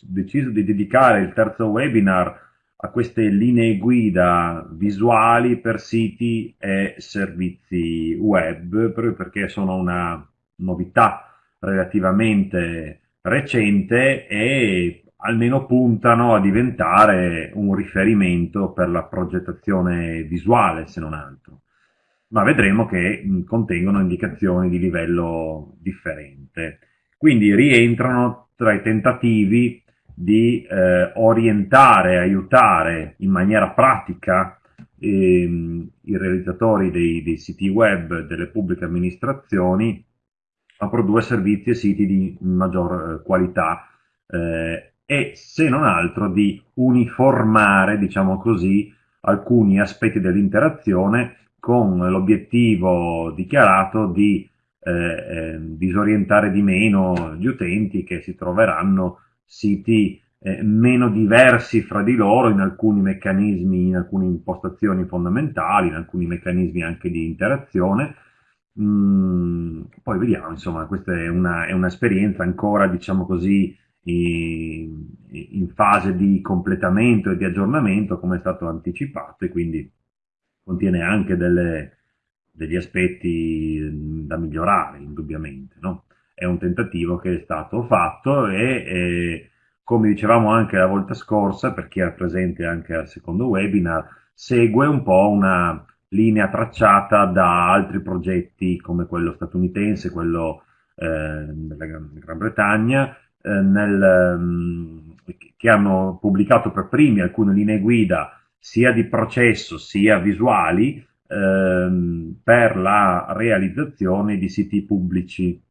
deciso di dedicare il terzo webinar a queste linee guida visuali per siti e servizi web, proprio perché sono una novità relativamente recente e almeno puntano a diventare un riferimento per la progettazione visuale, se non altro. Ma vedremo che contengono indicazioni di livello differente. Quindi rientrano tra i tentativi di eh, orientare, aiutare in maniera pratica ehm, i realizzatori dei, dei, siti web delle pubbliche amministrazioni a produrre servizi e siti di maggior eh, qualità eh, e se non altro di uniformare, diciamo così, alcuni aspetti dell'interazione con l'obiettivo dichiarato di eh, eh, disorientare di meno gli utenti che si troveranno siti eh, meno diversi fra di loro in alcuni meccanismi, in alcune impostazioni fondamentali, in alcuni meccanismi anche di interazione. Mm, poi vediamo, insomma, questa è, un'esperienza ancora, diciamo così, in, in fase di completamento e di aggiornamento, come è stato anticipato, e quindi contiene anche delle, degli aspetti da migliorare, indubbiamente. No? È un tentativo che è stato fatto e, e, come dicevamo anche la volta scorsa, per chi era presente anche al secondo webinar, segue un po' una linea tracciata da altri progetti come quello statunitense, quello eh, della Gran, Bretagna, eh, nel, um, che hanno pubblicato per primi alcune linee guida sia di processo sia visuali ehm, per la realizzazione di siti pubblici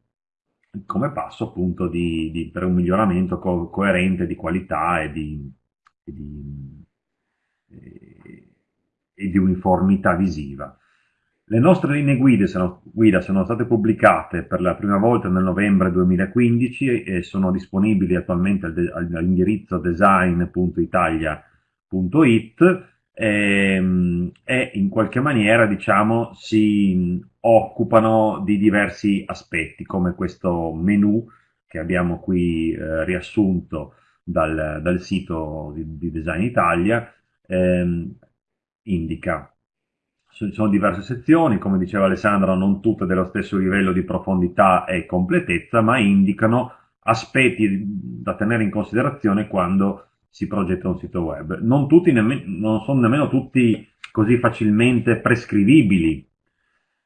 come passo appunto di, di, per un miglioramento co coerente di qualità e di, e di, e di uniformità visiva. Le nostre linee guida sono, guida sono, state pubblicate per la prima volta nel novembre 2015 e sono disponibili attualmente all'indirizzo design.italia.it ehm, e, in qualche maniera diciamo, si occupano di diversi aspetti come questo menu che abbiamo qui eh, riassunto dal, dal sito di, di, Design Italia ehm, indica. Ci sono diverse sezioni, come diceva Alessandro, non tutte dello stesso livello di profondità e completezza, ma indicano aspetti da tenere in considerazione quando si progetta un sito web. Non, non sono nemmeno tutti così facilmente prescrivibili,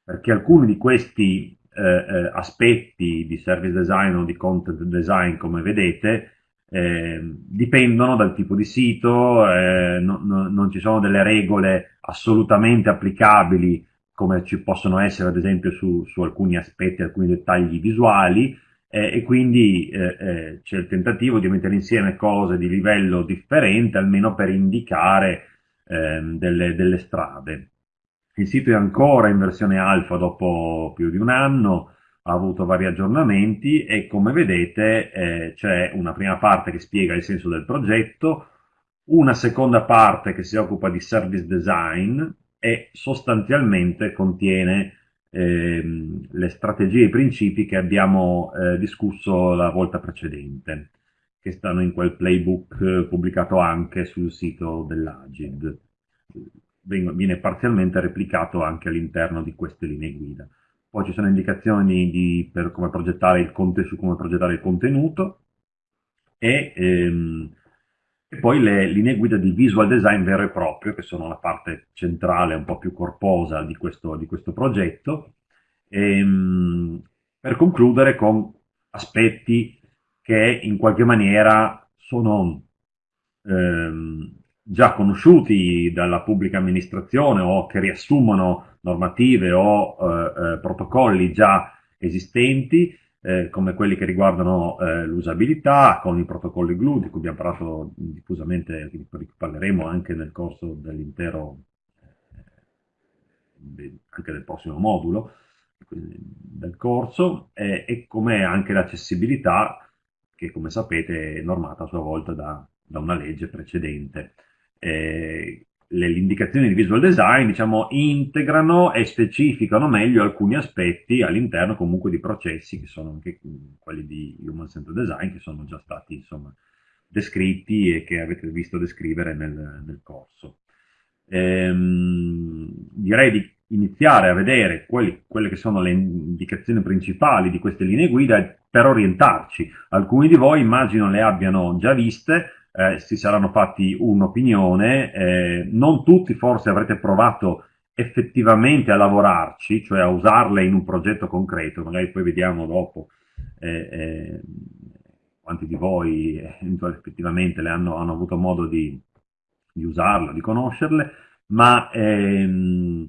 perché alcuni di questi eh, eh, aspetti di service design o di content design, come vedete, eh, dipendono dal tipo di sito, eh, no, no, non ci sono delle regole assolutamente applicabili come ci possono essere ad esempio su, su alcuni aspetti, alcuni dettagli visuali, eh, e quindi eh, eh, c'è il tentativo di mettere insieme cose di livello differente, almeno per indicare ehm, delle, delle, strade. Il sito è ancora in versione alfa dopo più di un anno, ha avuto vari aggiornamenti e come vedete eh, c'è una prima parte che spiega il senso del progetto, una seconda parte che si occupa di service design e sostanzialmente contiene ehm, le strategie e i principi che abbiamo eh, discusso la volta precedente, che stanno in quel playbook eh, pubblicato anche sul sito dell'Agid. Viene parzialmente replicato anche all'interno di queste linee guida. Poi ci sono indicazioni di, per come progettare il, su come progettare il contenuto e ehm, e poi le linee guida di visual design vero e proprio, che sono la parte centrale, un po' più corposa di questo, di questo progetto, e, ehm, per concludere con aspetti che in qualche maniera sono ehm, già conosciuti dalla pubblica amministrazione o che riassumono normative o eh, eh, protocolli già esistenti eh, come quelli che riguardano eh, l'usabilità, con i protocolli GLUE, di cui abbiamo parlato diffusamente, di cui parleremo anche nel corso dell'intero, eh, anche del prossimo modulo del corso, e come anche l'accessibilità, che come sapete è normata a sua volta da, da una legge precedente. Eh, le, indicazioni di visual design diciamo, integrano e specificano meglio alcuni aspetti all'interno comunque di processi che sono anche quelli di human centered design che sono già stati insomma, descritti e che avete visto descrivere nel, nel corso. Ehm, direi di iniziare a vedere quelli, quelle che sono le indicazioni principali di queste linee guida per orientarci. Alcuni di voi immagino le abbiano già viste, eh, si saranno fatti un'opinione, eh, non tutti forse avrete provato effettivamente a lavorarci, cioè a usarle in un progetto concreto, magari poi vediamo dopo eh, eh quanti di voi eh, effettivamente le hanno, hanno avuto modo di, di usarle, di conoscerle, ma ehm,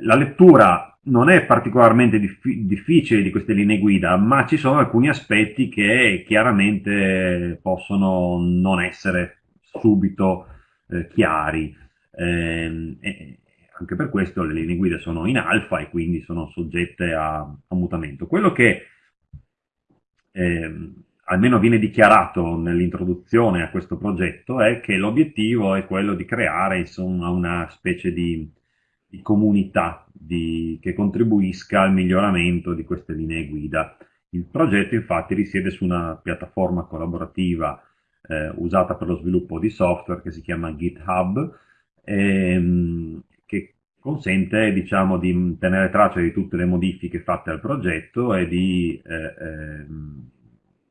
la lettura non è particolarmente dif- difficile di queste linee guida, ma ci sono alcuni aspetti che chiaramente possono non essere subito eh, chiari. Eh, e anche per questo le linee guida sono in alfa e quindi sono soggette a, a mutamento. Quello che eh, almeno viene dichiarato nell'introduzione a questo progetto è che l'obiettivo è quello di creare insomma, una specie di di comunità di, che contribuisca al miglioramento di queste linee guida. Il progetto infatti risiede su una piattaforma collaborativa eh, usata per lo sviluppo di software che si chiama GitHub, ehm, che consente diciamo, di tenere traccia di tutte le modifiche fatte al progetto e di eh, eh,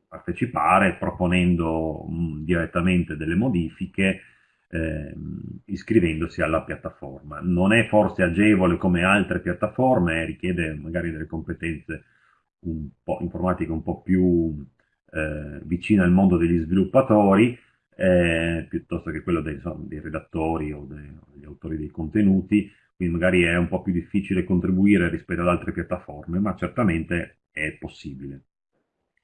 partecipare proponendo mh, direttamente delle modifiche eh, iscrivendosi alla piattaforma. Non è forse agevole come altre piattaforme, richiede magari delle competenze un po' informatiche un po' più eh, vicine al mondo degli sviluppatori, eh, piuttosto che quello dei, insomma, dei redattori o degli autori dei contenuti, quindi magari è un po' più difficile contribuire rispetto ad altre piattaforme, ma certamente è possibile.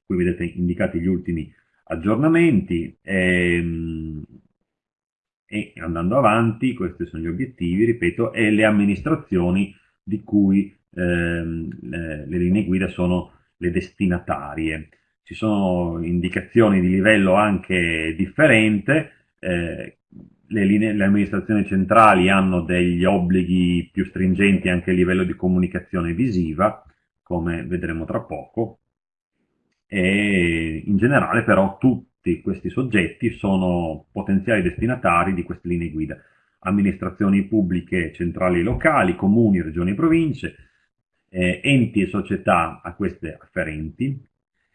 Qui vedete indicati gli ultimi aggiornamenti. Ehm, e andando avanti, questi sono gli obiettivi, ripeto, e le amministrazioni di cui ehm, le, le linee guida sono le destinatarie. Ci sono indicazioni di livello anche differente, eh, le, le, amministrazioni centrali hanno degli obblighi più stringenti anche a livello di comunicazione visiva, come vedremo tra poco, e in generale però tutti tutti questi soggetti sono potenziali destinatari di queste linee guida. Amministrazioni pubbliche centrali e locali, comuni, regioni e province, eh, enti e società a queste afferenti.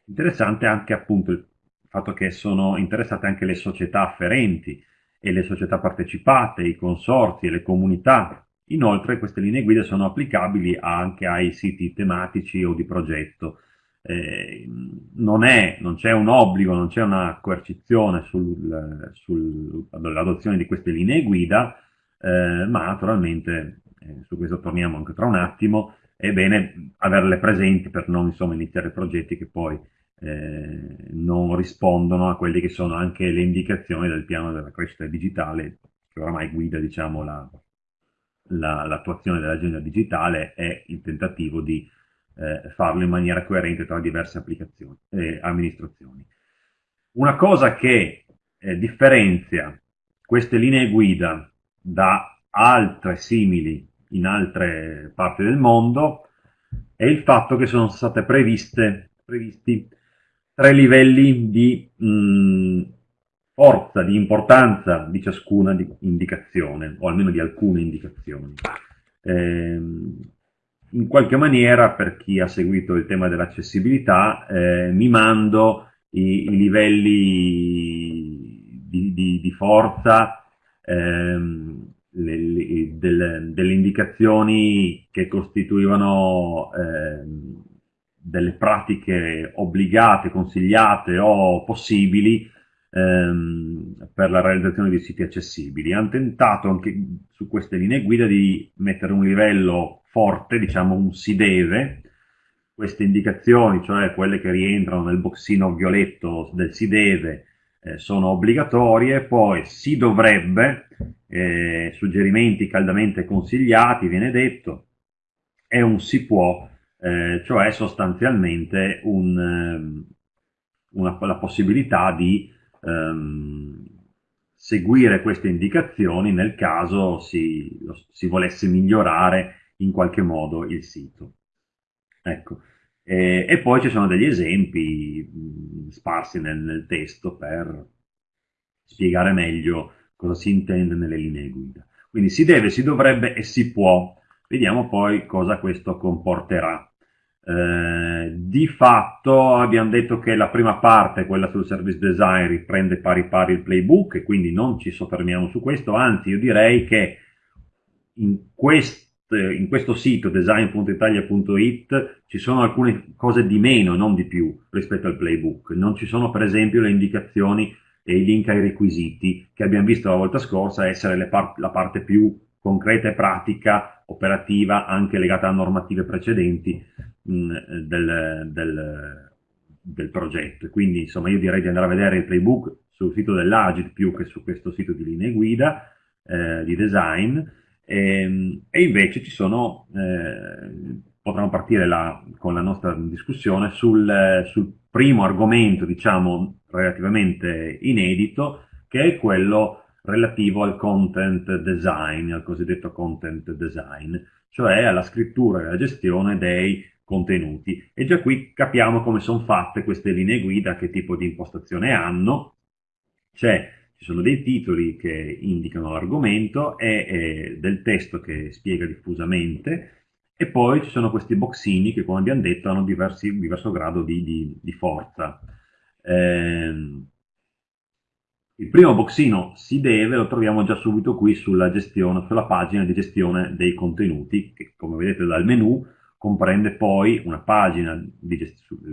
Interessante anche appunto il fatto che sono interessate anche le società afferenti e le società partecipate, i consorzi e le comunità. Inoltre queste linee guida sono applicabili anche ai siti tematici o di progetto eh, non, è, non c'è un obbligo, non c'è una coercizione sul, sull'adozione di queste linee guida, eh, ma naturalmente, eh, su questo torniamo anche tra un attimo, è bene averle presenti per non insomma, iniziare progetti che poi eh, non rispondono a quelle che sono anche le indicazioni del piano della crescita digitale, che oramai guida diciamo, la, la, l'attuazione dell'agenda digitale e il tentativo di eh, farlo in maniera coerente tra diverse applicazioni e amministrazioni. Una cosa che eh, differenzia queste linee guida da altre simili in altre parti del mondo è il fatto che sono state previste, previsti tre livelli di mh, forza, di importanza di ciascuna di indicazione, o almeno di alcune indicazioni. Eh, in qualche maniera, per chi ha seguito il tema dell'accessibilità, eh, mimando i, i livelli di, di, di forza ehm, le, del, delle indicazioni che costituivano ehm, delle pratiche obbligate, consigliate o possibili ehm, per la realizzazione di siti accessibili. Hanno tentato anche su queste linee guida di mettere un livello forte, diciamo un si deve, queste indicazioni, cioè quelle che rientrano nel boxino violetto del si deve, eh, sono obbligatorie, poi si dovrebbe, eh, suggerimenti caldamente consigliati, viene detto, e un si può, eh, cioè sostanzialmente un, ehm, una, la possibilità di ehm, seguire queste indicazioni nel caso si, si volesse migliorare in qualche modo il sito. Ecco. E, e poi ci sono degli esempi mh, sparsi nel, nel, testo per spiegare meglio cosa si intende nelle linee guida. Quindi si deve, si dovrebbe e si può. Vediamo poi cosa questo comporterà. Eh, di fatto abbiamo detto che la prima parte, quella sul service design, riprende pari pari il playbook e quindi non ci soffermiamo su questo, anzi io direi che in, quest, in questo sito design.italia.it ci sono alcune cose di meno, non di più, rispetto al playbook. Non ci sono per esempio le indicazioni e i link ai requisiti che abbiamo visto la volta scorsa essere par la parte più concreta e pratica, operativa, anche legata a normative precedenti mh, mm, del, del, del, progetto. Quindi insomma io direi di andare a vedere il playbook sul sito dell'Agit più che su questo sito di linee guida eh, di design e, ehm, e, invece ci sono, eh, potremmo partire la, con la nostra discussione sul, sul primo argomento diciamo relativamente inedito che è quello relativo al content design, al cosiddetto content design, cioè alla scrittura e alla gestione dei contenuti. E già qui capiamo come sono fatte queste linee guida, che tipo di impostazione hanno. Cioè, ci sono dei titoli che indicano l'argomento e, del testo che spiega diffusamente, e poi ci sono questi boxini che, come abbiamo detto, hanno diversi, diverso grado di, di, di forza. Eh, il primo boxino si deve, lo troviamo già subito qui sulla, gestione, sulla pagina di gestione dei contenuti, che come vedete dal menu comprende poi una pagina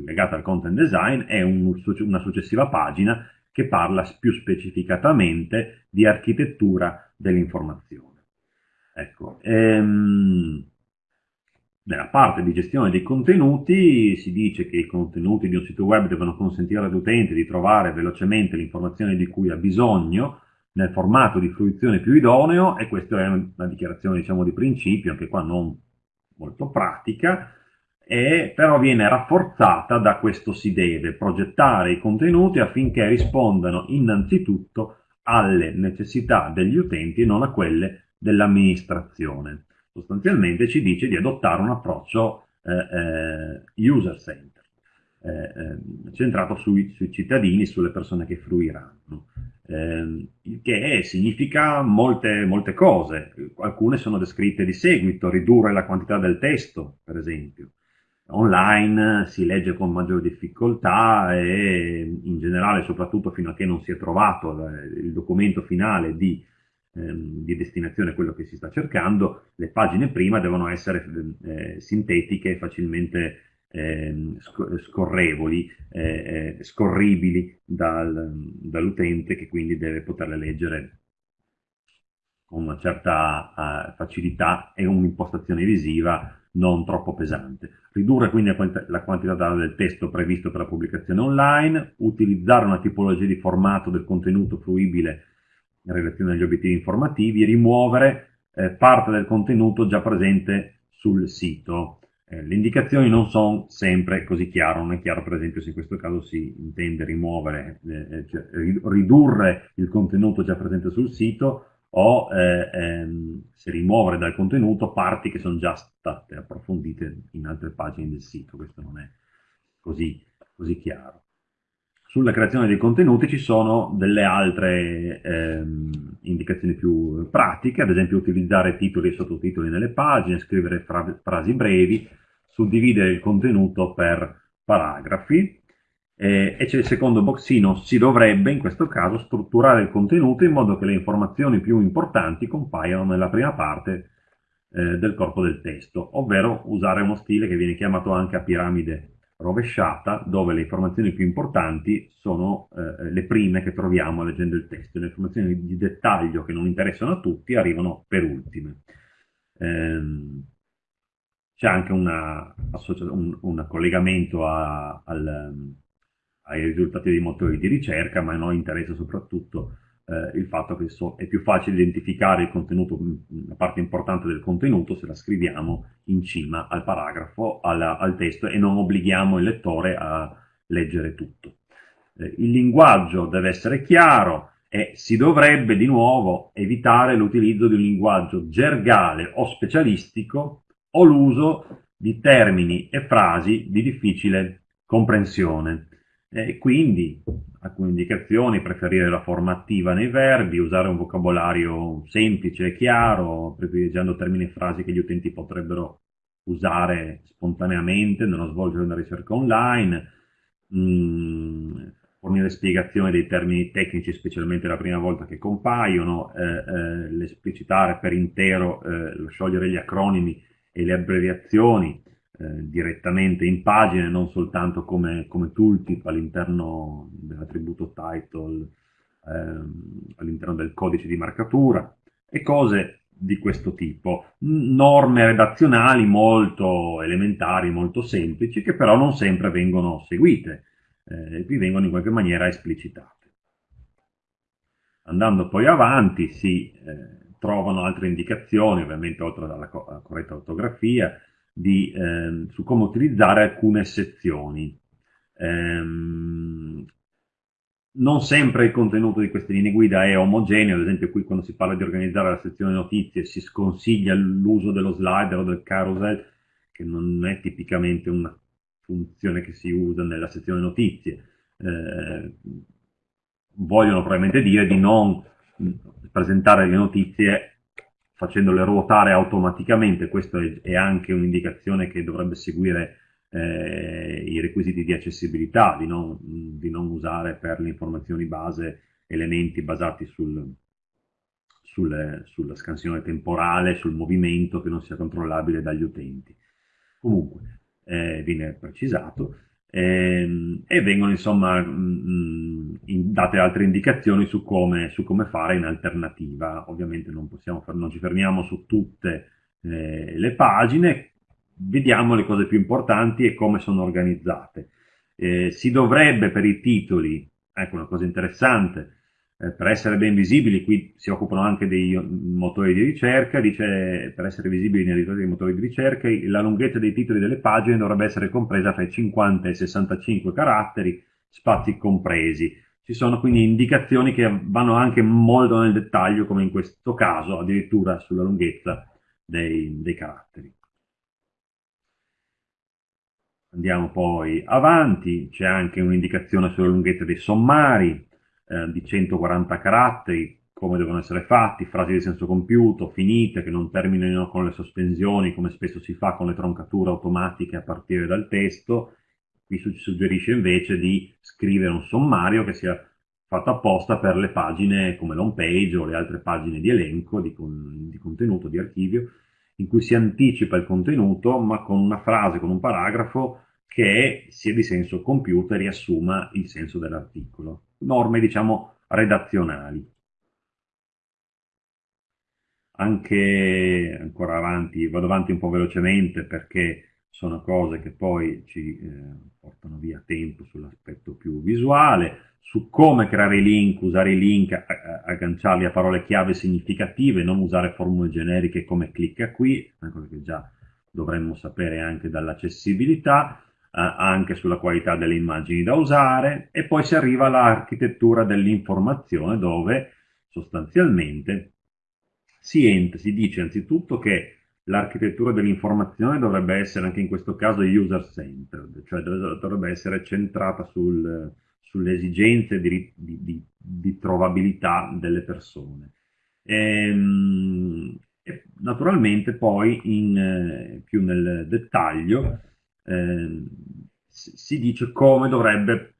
legata al content design e un, una successiva pagina che parla più specificatamente di architettura dell'informazione. Ecco, ehm, nella parte di gestione dei contenuti si dice che i contenuti di un sito web devono consentire all'utente di trovare velocemente l'informazione di cui ha bisogno nel formato di fruizione più idoneo e questa è una dichiarazione diciamo, di principio, anche qua non molto pratica, e però viene rafforzata da questo si deve progettare i contenuti affinché rispondano innanzitutto alle necessità degli utenti e non a quelle dell'amministrazione. Sostanzialmente ci dice di adottare un approccio eh, eh, user-centered, eh, eh, centrato sui, sui, cittadini, sulle persone che fruiranno, ehm, il che significa molte, molte cose, alcune sono descritte di seguito, ridurre la quantità del testo, per esempio, online si legge con maggiore difficoltà e in generale soprattutto fino a che non si è trovato il documento finale di ehm, di destinazione quello che si sta cercando, le pagine prima devono essere eh, sintetiche, facilmente eh, scorrevoli, eh, eh, scorribili dal, dall'utente che quindi deve poterle leggere con una certa uh, facilità e un'impostazione visiva non troppo pesante. Ridurre quindi la quantità del testo previsto per la pubblicazione online, utilizzare una tipologia di formato del contenuto fruibile in relazione agli obiettivi informativi, rimuovere eh, parte del contenuto già presente sul sito. Eh, le indicazioni non sono sempre così chiare, non è chiaro per esempio se in questo caso si intende rimuovere, eh, eh cioè ridurre il contenuto già presente sul sito o eh, ehm, se rimuovere dal contenuto parti che sono già state approfondite in altre pagine del sito, questo non è così, così chiaro. Sulla creazione dei contenuti ci sono delle altre ehm, indicazioni più pratiche, ad esempio utilizzare titoli e sottotitoli nelle pagine, scrivere fra frasi brevi, suddividere il contenuto per paragrafi, eh, e c'è il secondo boxino, si dovrebbe in questo caso strutturare il contenuto in modo che le informazioni più importanti compaiano nella prima parte eh, del corpo del testo, ovvero usare uno stile che viene chiamato anche a piramide rovesciata dove le informazioni più importanti sono eh, le prime che troviamo leggendo il testo, le informazioni di dettaglio che non interessano a tutti arrivano per ultime. Ehm, c'è anche una, un, un, collegamento a, al, ai risultati dei motori di ricerca, ma a noi interessa soprattutto eh, il fatto che so, è più facile identificare il contenuto, una parte importante del contenuto se la scriviamo in cima al paragrafo, alla, al testo e non obblighiamo il lettore a leggere tutto. Eh, il linguaggio deve essere chiaro e si dovrebbe di nuovo evitare l'utilizzo di un linguaggio gergale o specialistico o l'uso di termini e frasi di difficile comprensione. E quindi alcune indicazioni, preferire la forma attiva nei verbi, usare un vocabolario semplice e chiaro, privilegiando termini e frasi che gli utenti potrebbero usare spontaneamente nello svolgere una ricerca online, mh, mm, fornire spiegazioni dei termini tecnici, specialmente la prima volta che compaiono, eh, eh, l'esplicitare per intero, eh, sciogliere gli acronimi e le abbreviazioni eh, direttamente in pagine, non soltanto come, come tooltip all'interno dell'attributo title, ehm, all'interno del codice di marcatura, e cose di questo tipo. Norme redazionali molto elementari, molto semplici, che però non sempre vengono seguite eh, qui vengono in qualche maniera esplicitate. Andando poi avanti si eh, trovano altre indicazioni, ovviamente oltre alla, co alla corretta ortografia, di, eh, su come utilizzare alcune sezioni. Ehm, non sempre il contenuto di queste linee guida è omogeneo, ad esempio qui quando si parla di organizzare la sezione notizie si sconsiglia l'uso dello slider o del carousel, che non è tipicamente una funzione che si usa nella sezione notizie. Eh, vogliono probabilmente dire di non presentare le notizie facendole ruotare automaticamente, questa è, anche un'indicazione che dovrebbe seguire eh, i requisiti di accessibilità, di non, di non, usare per le informazioni base elementi basati sul, sul, sulla scansione temporale, sul movimento che non sia controllabile dagli utenti. Comunque, eh, viene precisato, ehm, e vengono insomma mh, in, date altre indicazioni su come, su come, fare in alternativa. Ovviamente non, possiamo, non ci fermiamo su tutte eh, le pagine, vediamo le cose più importanti e come sono organizzate. Eh, si dovrebbe per i titoli, ecco una cosa interessante, eh, per essere ben visibili, qui si occupano anche dei motori di ricerca, dice per essere visibili nei risultati dei motori di ricerca la lunghezza dei titoli delle pagine dovrebbe essere compresa fra i 50 e i 65 caratteri, spazi compresi. Ci sono quindi indicazioni che vanno anche molto nel dettaglio, come in questo caso, addirittura sulla lunghezza dei, dei caratteri. Andiamo poi avanti, c'è anche un'indicazione sulla lunghezza dei sommari, eh, di 140 caratteri, come devono essere fatti, frasi di senso compiuto, finite, che non terminino con le sospensioni, come spesso si fa con le troncature automatiche a partire dal testo. Qui ci suggerisce invece di scrivere un sommario che sia fatto apposta per le pagine come l'home page o le altre pagine di elenco, di, con, di contenuto, di archivio, in cui si anticipa il contenuto, ma con una frase, con un paragrafo che sia di senso compiuto e riassuma il senso dell'articolo norme, diciamo, redazionali. Anche ancora avanti, vado avanti un po' velocemente perché sono cose che poi ci eh, portano via tempo sull'aspetto più visuale, su come creare i link, usare i link, agganciarli a parole chiave significative, non usare formule generiche come clicca qui, una cosa che già dovremmo sapere anche dall'accessibilità, anche sulla qualità delle immagini da usare e poi si arriva all'architettura dell'informazione dove sostanzialmente si, si dice anzitutto che l'architettura dell'informazione dovrebbe essere anche in questo caso user-centered, cioè dovrebbe essere centrata sul, sulle esigenze di, di, di, di, trovabilità delle persone. Ehm, e naturalmente poi in, eh, più nel dettaglio eh, si dice come dovrebbe,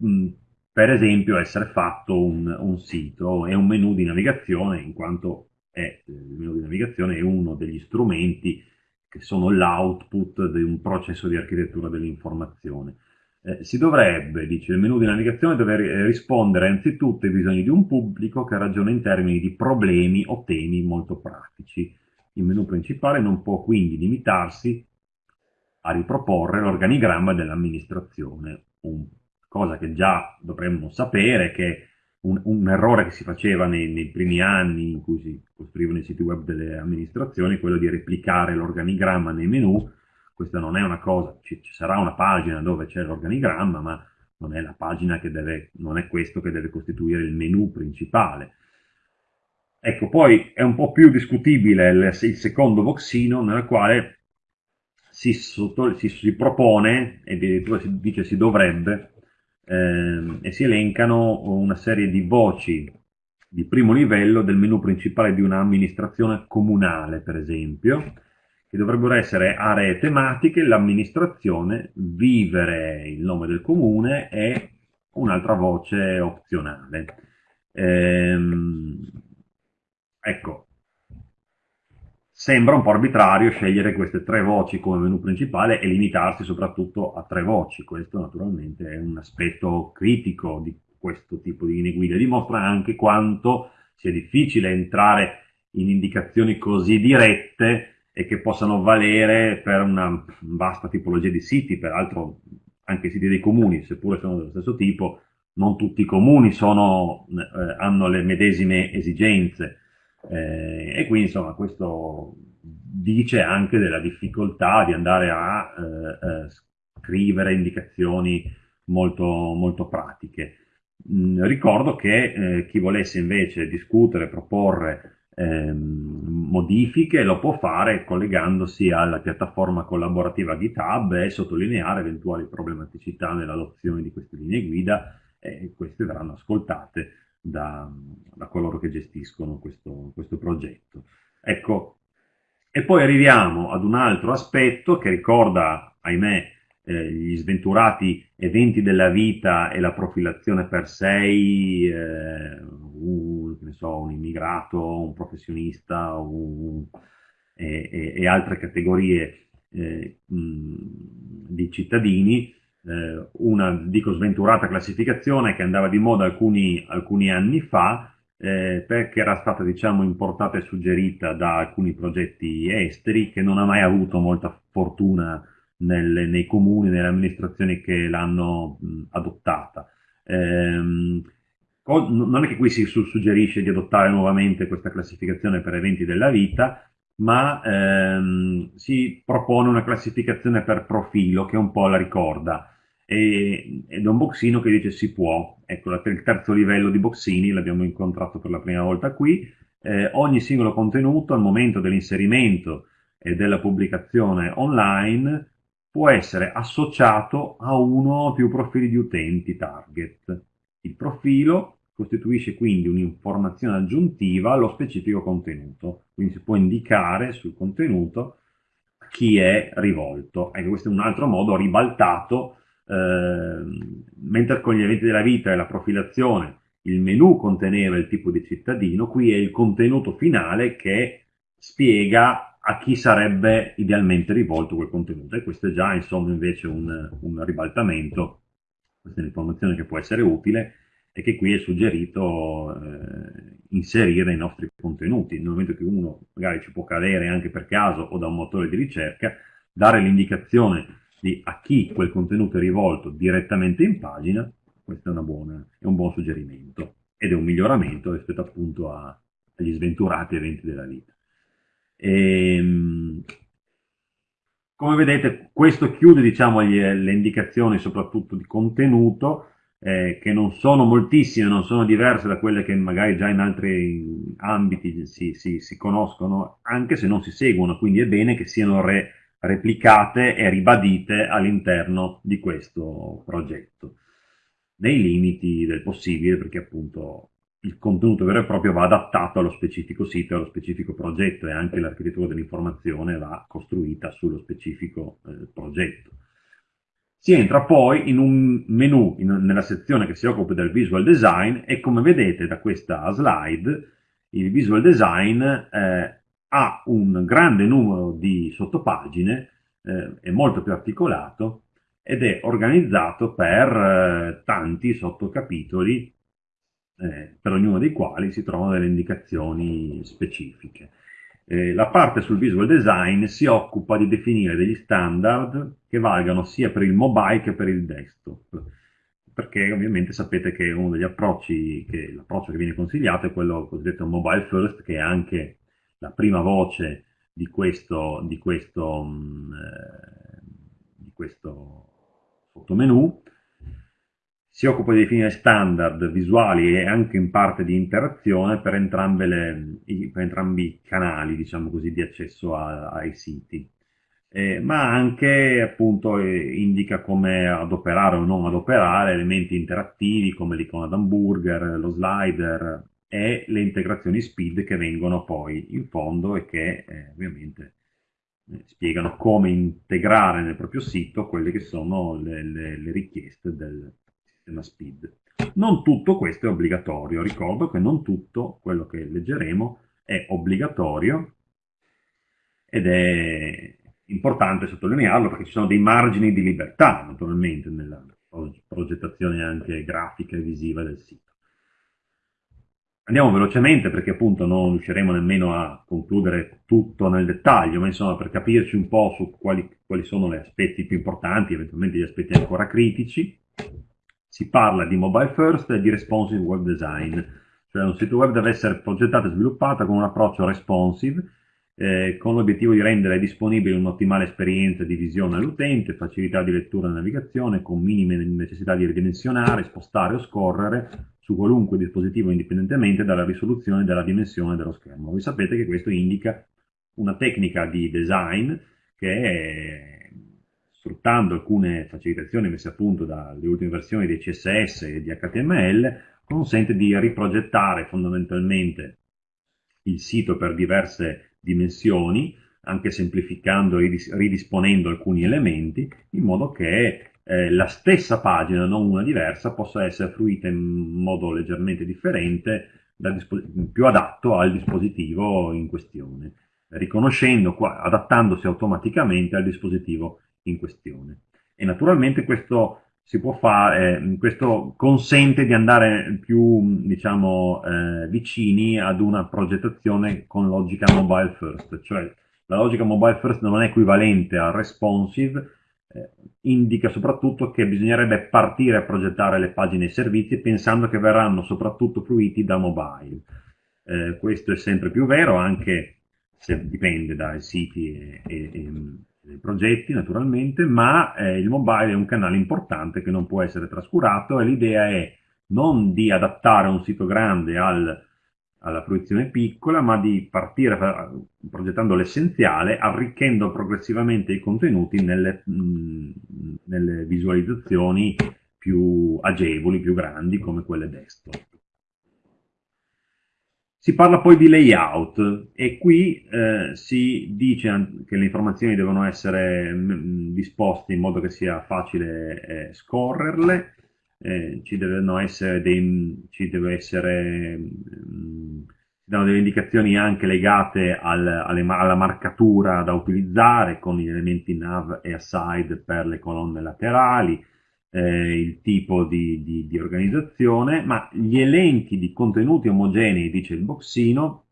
per esempio, essere fatto un, un, sito e un menu di navigazione, in quanto è, il menu di navigazione è uno degli strumenti che sono l'output di un processo di architettura dell'informazione. Eh, si dovrebbe, dice il menu di navigazione, dover rispondere anzitutto ai bisogni di un pubblico che ragiona in termini di problemi o temi molto pratici. Il menu principale non può quindi limitarsi a riproporre l'organigramma dell'amministrazione, cosa che già dovremmo sapere che un, un, errore che si faceva nei, nei, primi anni in cui si costruivano i siti web delle amministrazioni, quello di replicare l'organigramma nei menu, questa non è una cosa, ci, ci sarà una pagina dove c'è l'organigramma, ma non è la pagina che deve, non è questo che deve costituire il menu principale. Ecco, poi è un po' più discutibile il, il secondo boxino, nel quale si, si, si propone, e addirittura si dice si dovrebbe, eh, e si elencano una serie di voci di primo livello del menu principale di un'amministrazione comunale, per esempio, che dovrebbero essere aree tematiche, l'amministrazione, vivere il nome del comune e un'altra voce opzionale. Ehm, ecco, sembra un po' arbitrario scegliere queste tre voci come menu principale e limitarsi soprattutto a tre voci. Questo naturalmente è un aspetto critico di questo tipo di linee guida, dimostra anche quanto sia difficile entrare in indicazioni così dirette e che possano valere per una vasta tipologia di siti, peraltro anche i siti dei comuni, seppure sono dello stesso tipo, non tutti i comuni sono, eh, hanno le medesime esigenze eh, e quindi insomma questo dice anche della difficoltà di andare a eh, eh scrivere indicazioni molto, molto pratiche. Mm, ricordo che eh, chi volesse invece discutere, proporre ehm, modifiche lo può fare collegandosi alla piattaforma collaborativa GitHub e sottolineare eventuali problematicità nell'adozione di queste linee guida e queste verranno ascoltate da, da coloro che gestiscono questo, questo progetto. Ecco, e poi arriviamo ad un altro aspetto che ricorda, ahimè, eh, gli sventurati eventi della vita e la profilazione per sé, eh, un, so, un, immigrato, un professionista un, e, e, e, altre categorie eh, mh, di cittadini, eh, una, dico sventurata classificazione che andava di moda alcuni, alcuni anni fa, eh, perché era stata diciamo importata e suggerita da alcuni progetti esteri che non ha mai avuto molta fortuna nelle, nei comuni, nelle amministrazioni che l'hanno adottata. Ehm, non è che qui si suggerisce di adottare nuovamente questa classificazione per eventi della vita, ma ehm, si propone una classificazione per profilo che un po' la ricorda. E, ed è un boxino che dice si può. Ecco, il terzo livello di boxini l'abbiamo incontrato per la prima volta qui. Eh, ogni singolo contenuto al momento dell'inserimento e della pubblicazione online può essere associato a uno o più profili di utenti target. Il profilo costituisce quindi un'informazione aggiuntiva allo specifico contenuto, quindi si può indicare sul contenuto chi è rivolto. Ecco, questo è un altro modo ribaltato, eh, mentre con gli eventi della vita e la profilazione il menu conteneva il tipo di cittadino, qui è il contenuto finale che spiega a chi sarebbe idealmente rivolto quel contenuto. E questo è già insomma invece un, un ribaltamento, questa è un'informazione che può essere utile e che qui è suggerito eh, inserire nei nostri contenuti, nel momento che uno magari ci può cadere anche per caso o da un motore di ricerca, dare l'indicazione di a chi quel contenuto è rivolto direttamente in pagina, questo è, buona, è un buon suggerimento ed è un miglioramento rispetto appunto a, agli sventurati eventi della vita. E, ehm, come vedete questo chiude diciamo, le indicazioni soprattutto di contenuto eh, che non sono moltissime, non sono diverse da quelle che magari già in altri ambiti si, si, si conoscono, anche se non si seguono, quindi è bene che siano re, replicate e ribadite all'interno di questo progetto, nei limiti del possibile, perché appunto il contenuto vero e proprio va adattato allo specifico sito, allo specifico progetto e anche l'architettura dell'informazione va costruita sullo specifico eh, progetto. Si entra poi in un menu in, nella sezione che si occupa del visual design e come vedete da questa slide il visual design eh, ha un grande numero di sottopagine, eh, è molto più articolato ed è organizzato per eh, tanti sottocapitoli eh, per ognuno dei quali si trovano delle indicazioni specifiche. Eh, la parte sul visual design si occupa di definire degli standard che valgano sia per il mobile che per il desktop, perché ovviamente sapete che uno degli approcci, che, l'approccio che viene consigliato è quello cosiddetto mobile first, che è anche la prima voce di questo, di questo, mm, eh, di questo sottomenu, si occupa di definire standard visuali e anche in parte di interazione per, le, per entrambi i canali diciamo così, di accesso a, ai siti. eh, ma anche appunto eh, indica come adoperare o non adoperare elementi interattivi come l'icona d'hamburger, lo slider e le integrazioni speed che vengono poi in fondo e che eh, ovviamente eh, spiegano come integrare nel proprio sito quelle che sono le, le, le richieste del sistema speed. Non tutto questo è obbligatorio, ricordo che non tutto quello che leggeremo è obbligatorio ed è importante sottolinearlo perché ci sono dei margini di libertà naturalmente nella progettazione anche grafica e visiva del sito. Andiamo velocemente perché appunto non riusciremo nemmeno a concludere tutto nel dettaglio, ma insomma per capirci un po' su quali, quali sono gli aspetti più importanti, eventualmente gli aspetti ancora critici, si parla di mobile first e di responsive web design, cioè un sito web deve essere progettato e sviluppato con un approccio responsive, eh, con l'obiettivo di rendere disponibile un'ottimale esperienza di visione all'utente, facilità di lettura e navigazione, con minime necessità di ridimensionare, spostare o scorrere su qualunque dispositivo indipendentemente dalla risoluzione dalla dimensione dello schermo. Voi sapete che questo indica una tecnica di design che è, sfruttando alcune facilitazioni messe a punto dalle ultime versioni di CSS e di HTML, consente di riprogettare fondamentalmente il sito per diverse dimensioni, anche semplificando e ridisponendo alcuni elementi, in modo che eh, la stessa pagina, non una diversa, possa essere fruita in modo leggermente differente, più adatto al dispositivo in questione, riconoscendo, adattandosi automaticamente al dispositivo in questione. E naturalmente questo fare, eh, questo consente di andare più, diciamo, eh, vicini ad una progettazione con logica mobile first, cioè la logica mobile first non è equivalente al responsive, eh, indica soprattutto che bisognerebbe partire a progettare le pagine e servizi pensando che verranno soprattutto fruiti da mobile. Eh, questo è sempre più vero, anche se dipende dai siti e, e, progetti naturalmente, ma eh, il mobile è un canale importante che non può essere trascurato e l'idea è non di adattare un sito grande al alla fruizione piccola, ma di partire progettando l'essenziale, arricchendo progressivamente i contenuti nelle, mh, nelle, visualizzazioni più agevoli, più grandi, come quelle desktop. Si parla poi di layout e qui eh, si dice che le informazioni devono essere mh, disposte in modo che sia facile eh, scorrerle, eh, ci dei, ci deve essere, mh, ci danno delle indicazioni anche legate al, alle, alla marcatura da utilizzare con gli elementi nav e aside per le colonne laterali, eh, il tipo di, di, di, organizzazione, ma gli elenchi di contenuti omogenei, dice il boxino,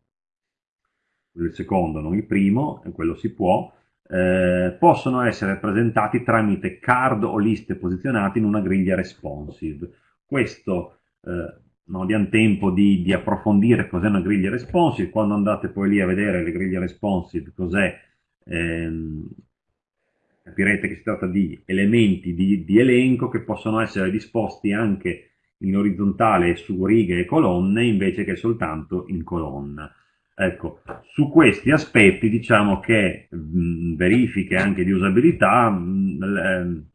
il secondo, non il primo, e quello si può, eh, possono essere presentati tramite card o liste posizionate in una griglia responsive. Questo eh, non abbiamo tempo di, di approfondire cos'è una griglia responsive, quando andate poi lì a vedere le griglie responsive cos'è, ehm, capirete che si tratta di elementi di, di elenco che possono essere disposti anche in orizzontale su righe e colonne invece che soltanto in colonna. Ecco, su questi aspetti diciamo che mh, verifiche anche di usabilità mh,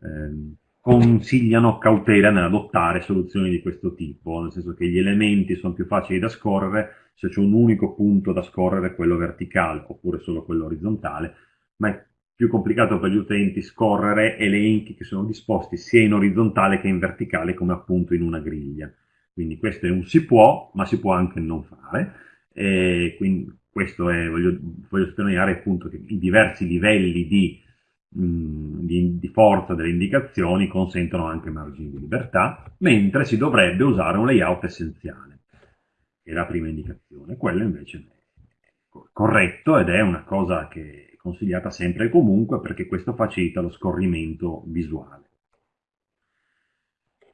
eh, consigliano cautela nell'adottare soluzioni di questo tipo, nel senso che gli elementi sono più facili da scorrere se c'è un unico punto da scorrere, quello verticale, oppure solo quello orizzontale, ma è più complicato per gli utenti scorrere elenchi che sono disposti sia in orizzontale che in verticale, come appunto in una griglia. Quindi questo è un si può, ma si può anche non fare. E quindi questo è, voglio, voglio sottolineare appunto che i diversi livelli di, mh, di, di, forza delle indicazioni consentono anche margini di libertà, mentre si dovrebbe usare un layout essenziale, che è la prima indicazione. Quello invece è corretto ed è una cosa che consigliata sempre e comunque perché questo facilita lo scorrimento visuale.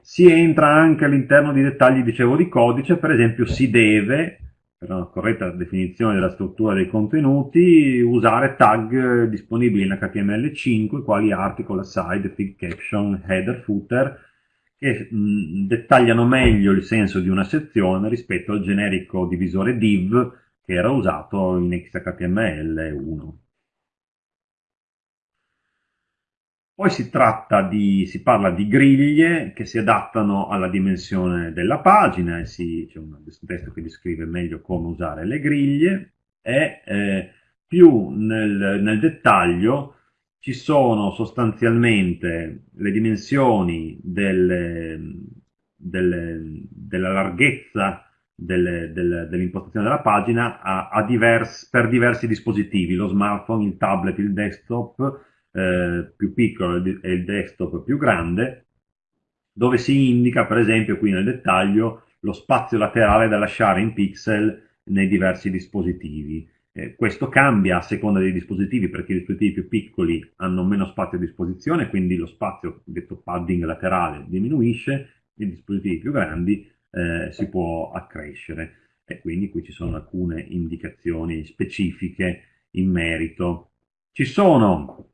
Si entra anche all'interno di dettagli, dicevo, di codice, per esempio si deve per una corretta definizione della struttura dei contenuti, usare tag disponibili in HTML5, quali article, aside, fig caption, header, footer, che mh, dettagliano meglio il senso di una sezione rispetto al generico divisore div che era usato in XHTML1. Poi si di, si parla di griglie che si adattano alla dimensione della pagina si, c'è un testo che descrive meglio come usare le griglie e eh, più nel, nel dettaglio ci sono sostanzialmente le dimensioni delle, delle, della larghezza delle, dell'impostazione della pagina a, a divers, per diversi dispositivi, lo smartphone, il tablet, il desktop eh, più piccolo e il desktop più grande, dove si indica per esempio qui nel dettaglio lo spazio laterale da lasciare in pixel nei diversi dispositivi. Eh, questo cambia a seconda dei dispositivi perché i dispositivi più piccoli hanno meno spazio a disposizione, quindi lo spazio, detto padding laterale, diminuisce, i dispositivi più grandi eh, si può accrescere e quindi qui ci sono alcune indicazioni specifiche in merito. Ci sono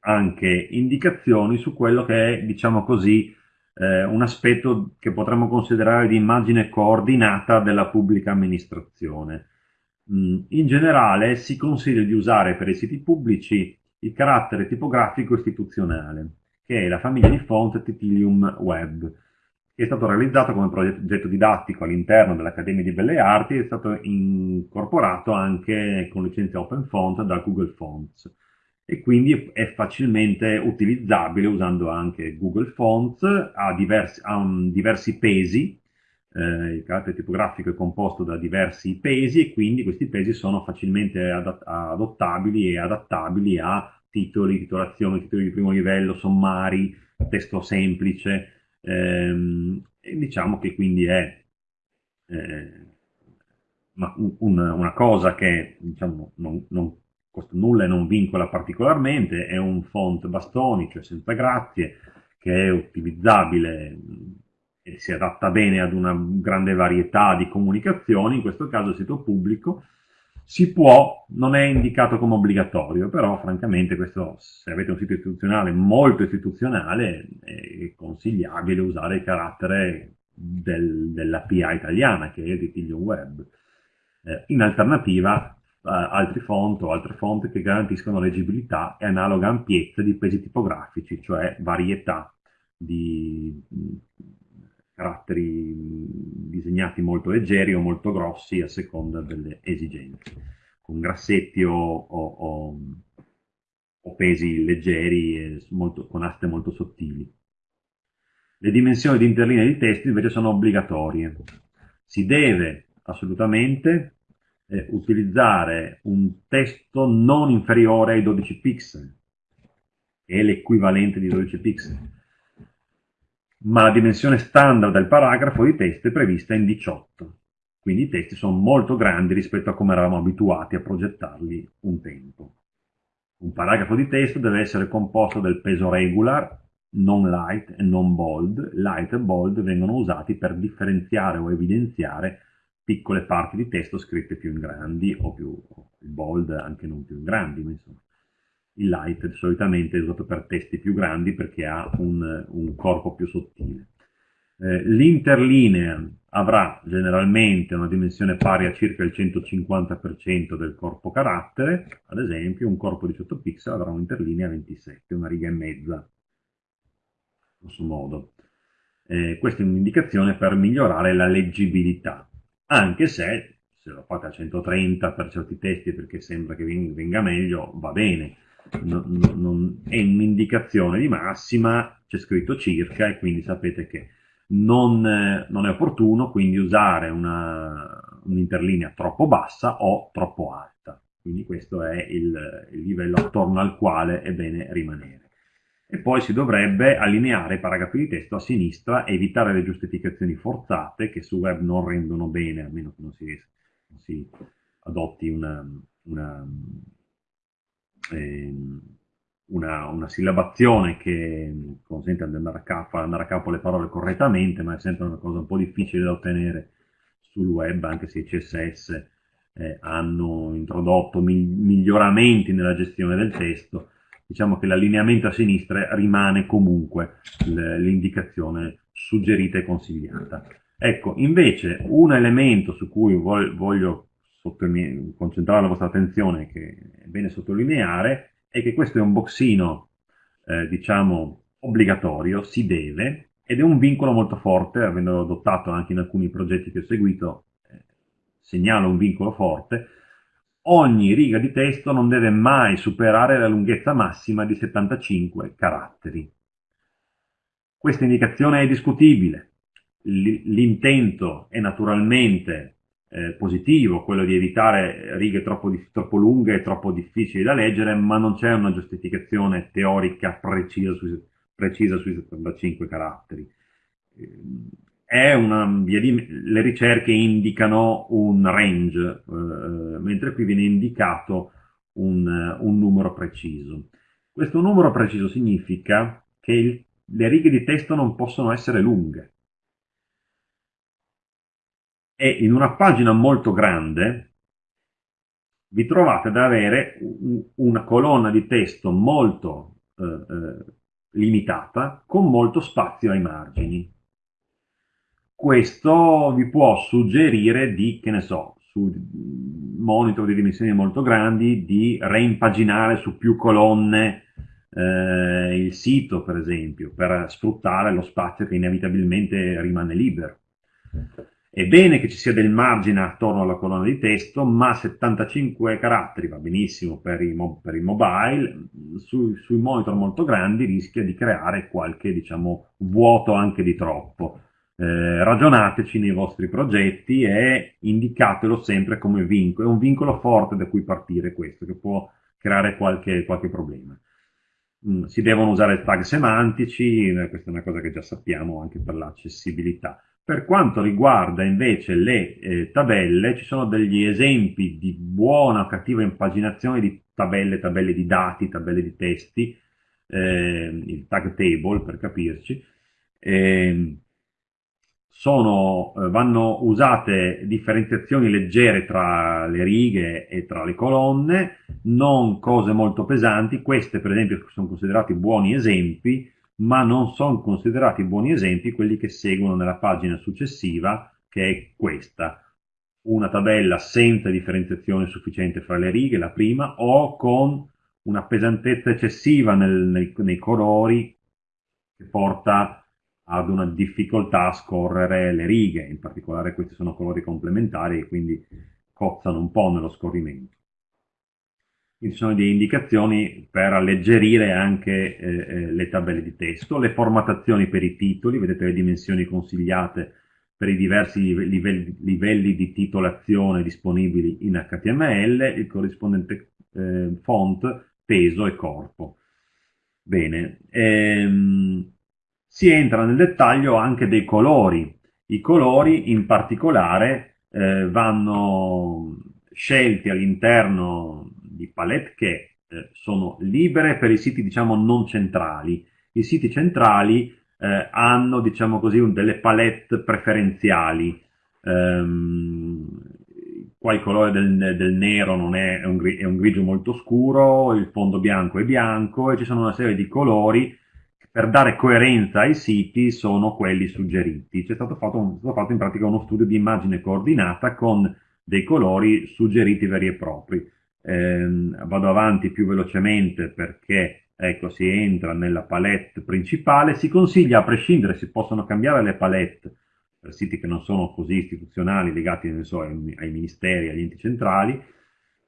anche indicazioni su quello che è, diciamo così, eh, un aspetto che potremmo considerare di immagine coordinata della pubblica amministrazione. Mm, in generale si consiglia di usare per i siti pubblici il carattere tipografico istituzionale, che è la famiglia di font Titilium Web, che è stato realizzato come progetto didattico all'interno dell'Accademia di Belle Arti e è stato incorporato anche con licenza Open Font da Google Fonts e quindi è facilmente utilizzabile usando anche Google Fonts, ha diversi, ha un, diversi pesi, eh, il carattere tipografico è composto da diversi pesi e quindi questi pesi sono facilmente adottabili e adattabili a titoli, titolazioni, titoli di primo livello, sommari, testo semplice, ehm, diciamo che quindi è eh, una, una, cosa che diciamo, non, non costa nulla e non vincola particolarmente, è un font bastoni, cioè senza grazie, che è utilizzabile e si adatta bene ad una grande varietà di comunicazioni, in questo caso il sito pubblico, si può, non è indicato come obbligatorio, però francamente questo, se avete un sito istituzionale molto istituzionale, è consigliabile usare il carattere del, dell'API italiana, che è il Ritiglio Web. Eh, in alternativa, altri font o altre font che garantiscono leggibilità e analoga ampiezza di pesi tipografici, cioè varietà di caratteri disegnati molto leggeri o molto grossi a seconda delle esigenze, con grassetti o, o, o, o pesi leggeri e molto, con aste molto sottili. Le dimensioni di interlinea di testo invece sono obbligatorie. Si deve assolutamente eh, utilizzare un testo non inferiore ai 12 pixel, che è l'equivalente di 12 pixel, ma la dimensione standard del paragrafo di testo è prevista in 18, quindi i testi sono molto grandi rispetto a come eravamo abituati a progettarli un tempo. Un paragrafo di testo deve essere composto del peso regular, non light e non bold. Light e bold vengono usati per differenziare o evidenziare piccole parti di testo scritte più in grandi o più il bold anche non più in grandi, ma insomma. Il light solitamente è usato per testi più grandi perché ha un, un corpo più sottile. Eh, L'interlinea avrà generalmente una dimensione pari a circa il 150% del corpo carattere, ad esempio un corpo di 18 pixel avrà un'interlinea 27, una riga e mezza, grosso modo. Eh, questa è un'indicazione per migliorare la leggibilità anche se se lo fate a 130 per certi testi perché sembra che venga meglio, va bene, non, non, è un'indicazione di massima, c'è scritto circa e quindi sapete che non, non è opportuno quindi usare un'interlinea un troppo bassa o troppo alta, quindi questo è il, il livello attorno al quale è bene rimanere e poi si dovrebbe allineare i paragrafi di testo a sinistra e evitare le giustificazioni forzate che su web non rendono bene, a meno che non si, non si adotti una, una, eh, una, una, sillabazione che consente di andare a, capo, andare a capo le parole correttamente, ma è sempre una cosa un po' difficile da ottenere sul web, anche se i CSS eh, hanno introdotto miglioramenti nella gestione del testo, diciamo che l'allineamento a sinistra rimane comunque l'indicazione suggerita e consigliata. Ecco, invece un elemento su cui voglio concentrare la vostra attenzione, che è bene sottolineare, è che questo è un boxino eh, diciamo, obbligatorio, si deve, ed è un vincolo molto forte, avendo adottato anche in alcuni progetti che ho seguito, eh, segnalo un vincolo forte, ogni riga di testo non deve mai superare la lunghezza massima di 75 caratteri. Questa indicazione è discutibile, l'intento è naturalmente eh, positivo, quello di evitare righe troppo, troppo, lunghe e troppo difficili da leggere, ma non c'è una giustificazione teorica precisa sui, precisa sui 75 caratteri. Di, le ricerche indicano un range, eh, mentre qui viene indicato un, un, numero preciso. Questo numero preciso significa che il, le righe di testo non possono essere lunghe e in una pagina molto grande vi trovate ad avere una colonna di testo molto eh, eh, limitata con molto spazio ai margini. Questo vi può suggerire di, che ne so, su monitor di dimensioni molto grandi, di reimpaginare su più colonne eh, il sito, per esempio, per sfruttare lo spazio che inevitabilmente rimane libero. È bene che ci sia del margine attorno alla colonna di testo, ma 75 caratteri va benissimo per i, per i mobile, su, sui monitor molto grandi rischia di creare qualche diciamo, vuoto anche di troppo. Eh, ragionateci nei vostri progetti e indicatelo sempre come vincolo, è un vincolo forte da cui partire questo, che può creare qualche, qualche problema. Mm, si devono usare tag semantici, eh, questa è una cosa che già sappiamo anche per l'accessibilità. Per quanto riguarda invece le eh, tabelle, ci sono degli esempi di buona o cattiva impaginazione di tabelle, tabelle di dati, tabelle di testi, eh, il tag table per capirci. Eh, sono, vanno usate differenziazioni leggere tra le righe e tra le colonne, non cose molto pesanti, queste per esempio sono considerati buoni esempi, ma non sono considerati buoni esempi quelli che seguono nella pagina successiva, che è questa. Una tabella senza differenziazione sufficiente fra le righe, la prima, o con una pesantezza eccessiva nel, nei, nei colori che porta ad una difficoltà a scorrere le righe, in particolare questi sono colori complementari e quindi cozzano un po' nello scorrimento ci sono delle indicazioni per alleggerire anche eh, eh, le tabelle di testo, le formattazioni per i titoli, vedete le dimensioni consigliate per i diversi livelli, livelli di titolazione disponibili in HTML, il corrispondente eh, font, peso e corpo. Bene, ehm, si entra nel dettaglio anche dei colori. I colori in particolare eh, vanno scelti all'interno di palette che eh, sono libere per i siti diciamo non centrali. I siti centrali eh, hanno diciamo così un, delle palette preferenziali. Um, qua il colore del, del nero è, è, un, è un grigio molto scuro, il fondo bianco è bianco e ci sono una serie di colori per dare coerenza ai siti sono quelli suggeriti. C'è stato fatto, un, stato fatto in pratica uno studio di immagine coordinata con dei colori suggeriti veri e propri ehm, vado avanti più velocemente perché ecco, si entra nella palette principale, si consiglia a prescindere, si possono cambiare le palette per siti che non sono così istituzionali, legati so, ai, ai ministeri, agli enti centrali,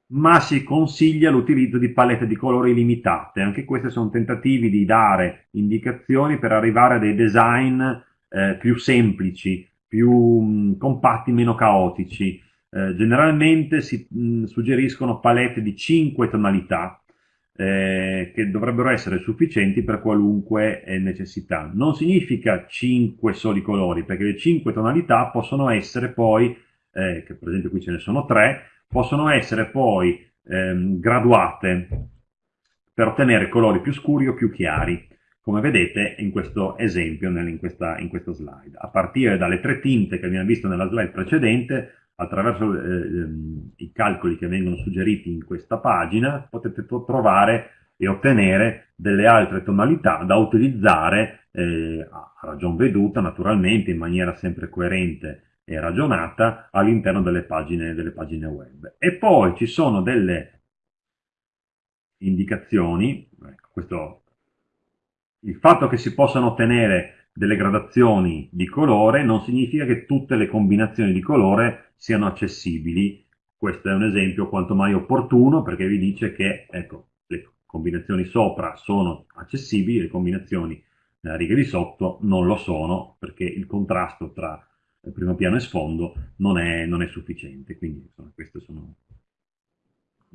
ma si consiglia l'utilizzo di palette di colori limitate. Anche questi sono tentativi di dare indicazioni per arrivare a dei design eh, più semplici, più mh, compatti, meno caotici. Eh, generalmente si mh, suggeriscono palette di 5 tonalità eh, che dovrebbero essere sufficienti per qualunque eh, necessità. Non significa 5 soli colori, perché le 5 tonalità possono essere poi, eh, che per esempio qui ce ne sono 3, possono essere poi ehm, graduate per ottenere colori più scuri o più chiari come vedete in questo esempio, in questa, in questa slide. A partire dalle tre tinte che abbiamo visto nella slide precedente, attraverso eh, ehm, i calcoli che vengono suggeriti in questa pagina potete trovare e ottenere delle altre tonalità da utilizzare eh, a ragion veduta naturalmente in maniera sempre coerente e ragionata all'interno delle pagine, delle pagine web. E poi ci sono delle indicazioni, ecco, questo il fatto che si possano ottenere delle gradazioni di colore non significa che tutte le combinazioni di colore siano accessibili. Questo è un esempio quanto mai opportuno perché vi dice che ecco, le combinazioni sopra sono accessibili, le combinazioni nella riga di sotto non lo sono perché il contrasto tra primo piano e sfondo non è, non è sufficiente. Quindi insomma, queste sono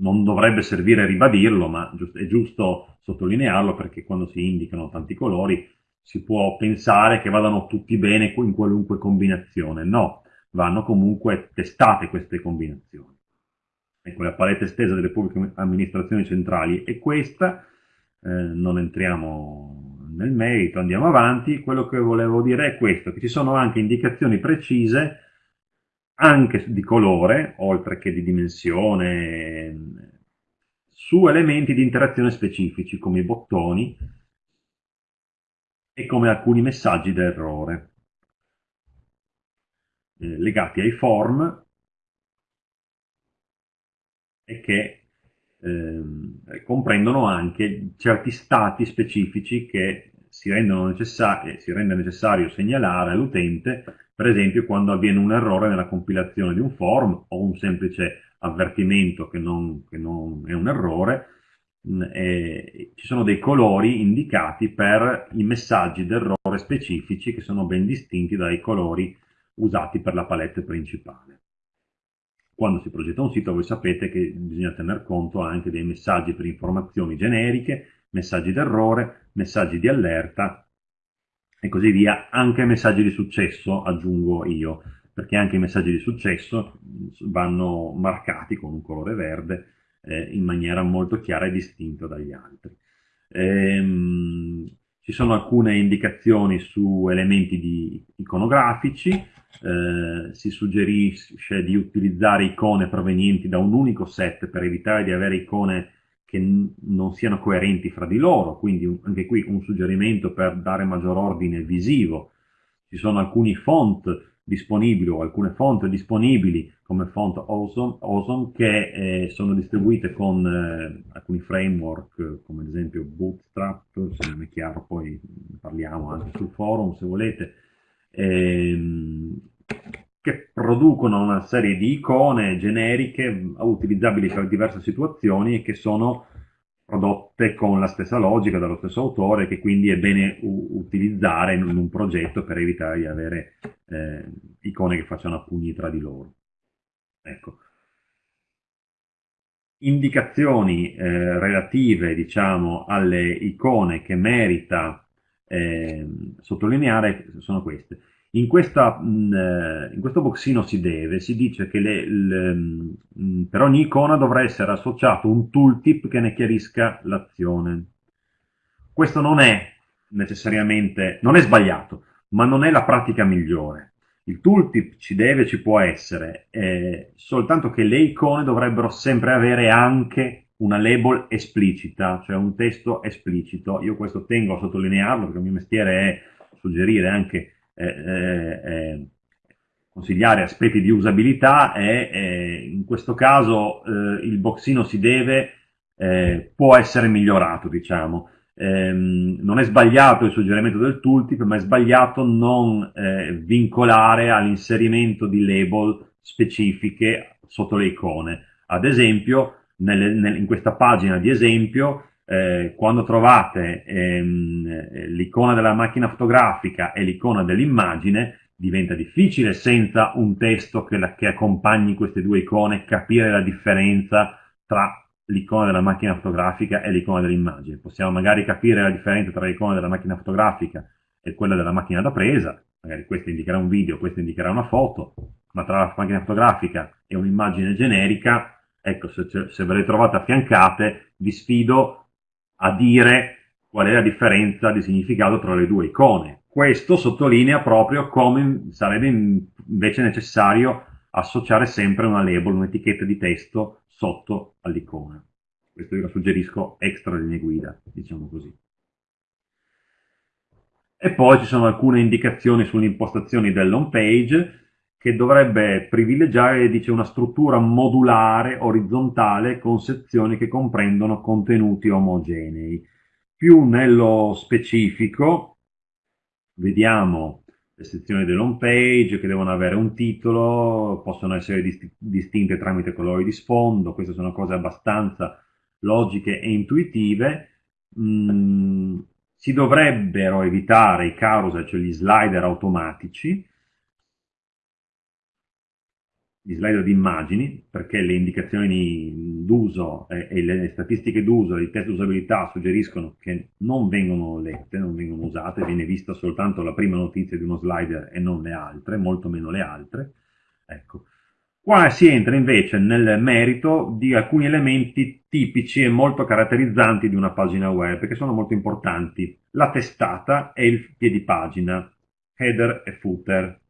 non dovrebbe servire a ribadirlo, ma è giusto sottolinearlo perché quando si indicano tanti colori si può pensare che vadano tutti bene in qualunque combinazione. No, vanno comunque testate queste combinazioni. Ecco, la palette estesa delle pubbliche amministrazioni centrali è questa, eh, non entriamo nel merito, andiamo avanti. Quello che volevo dire è questo, che ci sono anche indicazioni precise anche di colore, oltre che di dimensione, su elementi di interazione specifici come i bottoni e come alcuni messaggi d'errore eh, legati ai form e che eh, comprendono anche certi stati specifici che si, necessari, si rende necessario segnalare all'utente per esempio quando avviene un errore nella compilazione di un form o un semplice avvertimento che non, che non è un errore, mm, e ci sono dei colori indicati per i messaggi d'errore specifici che sono ben distinti dai colori usati per la palette principale. Quando si progetta un sito voi sapete che bisogna tener conto anche dei messaggi per informazioni generiche, messaggi d'errore, messaggi di allerta e così via, anche messaggi di successo aggiungo io, perché anche i messaggi di successo vanno marcati con un colore verde eh, in maniera molto chiara e distinta dagli altri. Ehm, ci sono alcune indicazioni su elementi iconografici, eh, si suggerisce di utilizzare icone provenienti da un unico set per evitare di avere icone che non siano coerenti fra di loro, quindi anche qui un suggerimento per dare maggior ordine visivo. Ci sono alcuni font disponibili o alcune font disponibili come font Awesome, awesome che eh, sono distribuite con eh, alcuni framework come ad esempio Bootstrap, se non è chiaro poi parliamo anche sul forum se volete, ehm, che producono una serie di icone generiche utilizzabili per diverse situazioni e che sono prodotte con la stessa logica dallo stesso autore che quindi è bene utilizzare in un progetto per evitare di avere eh, icone che facciano a pugni tra di loro. Ecco. Indicazioni eh, relative diciamo, alle icone che merita eh, sottolineare sono queste. In, questa, eh, in, questo boxino si deve, si dice che le, le, per ogni icona dovrà essere associato un tooltip che ne chiarisca l'azione. Questo non è necessariamente, non è sbagliato, ma non è la pratica migliore. Il tooltip ci deve, ci può essere, eh, soltanto che le icone dovrebbero sempre avere anche una label esplicita, cioè un testo esplicito. Io questo tengo a sottolinearlo perché il mio mestiere è suggerire anche eh, eh, eh, consigliare aspetti di usabilità e in questo caso eh, il boxino si deve, eh, può essere migliorato, diciamo. Ehm, non è sbagliato il suggerimento del tooltip, ma è sbagliato non eh, vincolare all'inserimento di label specifiche sotto le icone. Ad esempio, nelle, nel, in questa pagina di esempio eh, quando trovate ehm, l'icona della macchina fotografica e l'icona dell'immagine, diventa difficile senza un testo che, la, che, accompagni queste due icone capire la differenza tra l'icona della macchina fotografica e l'icona dell'immagine. Possiamo magari capire la differenza tra l'icona della macchina fotografica e quella della macchina da presa, magari questa indicherà un video, questa indicherà una foto, ma tra la macchina fotografica e un'immagine generica, ecco, se, se ve le trovate affiancate, vi sfido a dire qual è la differenza di significato tra le due icone. Questo sottolinea proprio come sarebbe invece necessario associare sempre una label, un'etichetta di testo sotto all'icona. Questo io lo suggerisco extra linee guida, diciamo così. E poi ci sono alcune indicazioni sulle impostazioni dell'home page che dovrebbe privilegiare dice, una struttura modulare, orizzontale, con sezioni che comprendono contenuti omogenei. Più nello specifico, vediamo le sezioni dell'home page che devono avere un titolo, possono essere dist distinte tramite colori di sfondo, queste sono cose abbastanza logiche e intuitive. Mm, si dovrebbero evitare i carousel, cioè gli slider automatici, gli slider di immagini, perché le indicazioni d'uso e, le statistiche d'uso i test di usabilità suggeriscono che non vengono lette, non vengono usate, viene vista soltanto la prima notizia di uno slider e non le altre, molto meno le altre. Ecco. Qua si entra invece nel merito di alcuni elementi tipici e molto caratterizzanti di una pagina web, che sono molto importanti. La testata e il piedipagina, header e footer.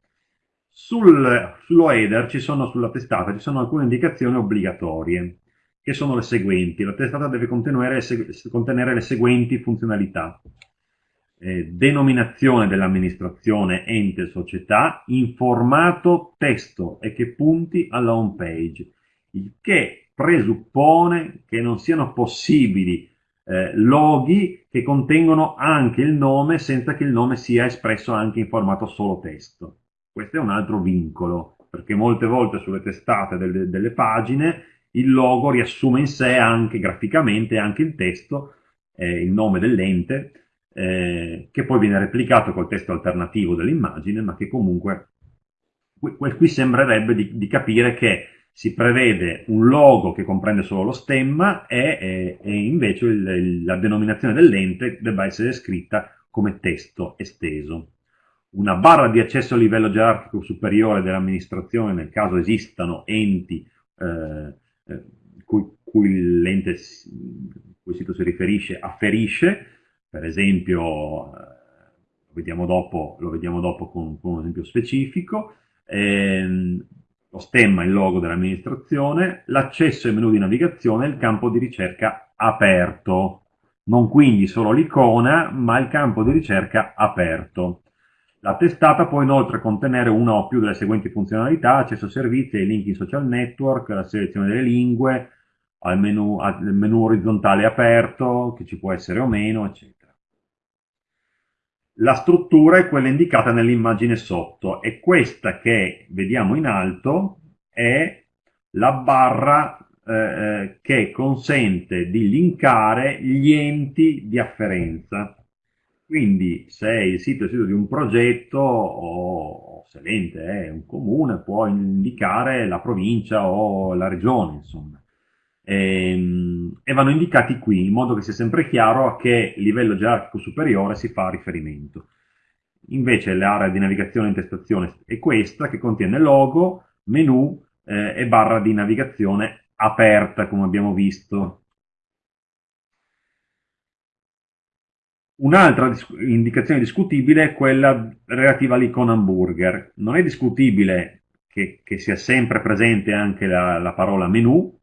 Sul, sullo header ci sono, sulla testata, ci sono alcune indicazioni obbligatorie, che sono le seguenti. La testata deve contenere, contenere le seguenti funzionalità. Eh, denominazione dell'amministrazione ente società in formato testo e che punti alla home page, il che presuppone che non siano possibili eh, loghi che contengono anche il nome senza che il nome sia espresso anche in formato solo testo. Questo è un altro vincolo, perché molte volte sulle testate delle, delle pagine il logo riassume in sé anche graficamente anche il testo, eh, il nome dell'ente, eh, che poi viene replicato col testo alternativo dell'immagine, ma che comunque qui, qui sembrerebbe di, di, capire che si prevede un logo che comprende solo lo stemma e, e, e invece il, la denominazione dell'ente debba essere scritta come testo esteso una barra di accesso a livello gerarchico superiore dell'amministrazione nel caso esistano enti eh, eh cui, cui l'ente cui il sito si riferisce afferisce, per esempio, eh, lo, vediamo dopo, lo vediamo dopo con, con un esempio specifico, ehm, lo stemma, il logo dell'amministrazione, l'accesso ai menu di navigazione e il campo di ricerca aperto, non quindi solo l'icona, ma il campo di ricerca aperto. La testata può inoltre contenere una o più delle seguenti funzionalità, accesso a servizi, ai link in social network, la selezione delle lingue, al menu, al menu orizzontale aperto, che ci può essere o meno, eccetera. La struttura è quella indicata nell'immagine sotto e questa che vediamo in alto è la barra eh, eh che consente di linkare gli enti di afferenza. Quindi se il sito è il sito di un progetto o se l'ente è un comune può indicare la provincia o la regione, insomma. E, ehm, e vanno indicati qui in modo che sia sempre chiaro a che livello gerarchico superiore si fa riferimento. Invece l'area di navigazione e intestazione è questa che contiene logo, menu eh, e barra di navigazione aperta come abbiamo visto Un'altra dis indicazione discutibile è quella relativa all'icona hamburger. Non è discutibile che, che sia sempre presente anche la, la, parola menu,